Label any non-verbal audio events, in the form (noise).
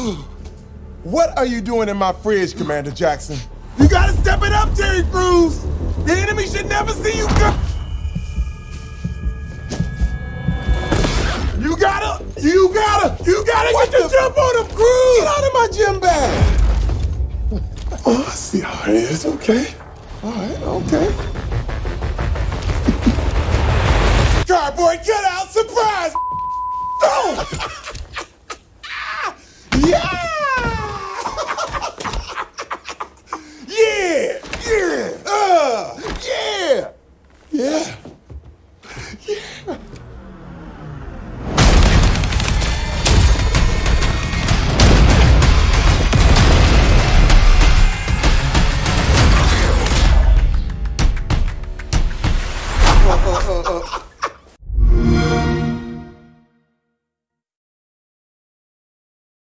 (gasps) What are you doing in my fridge, Commander Jackson? You gotta step it up, Terry Crews! The enemy should never see you go- You gotta, you gotta, you gotta what get the, jump on him, Crews! Get out of my gym bag! (laughs) Oh, I see how it is, okay. All right, okay. Yeah. Yeah. oh, oh, oh.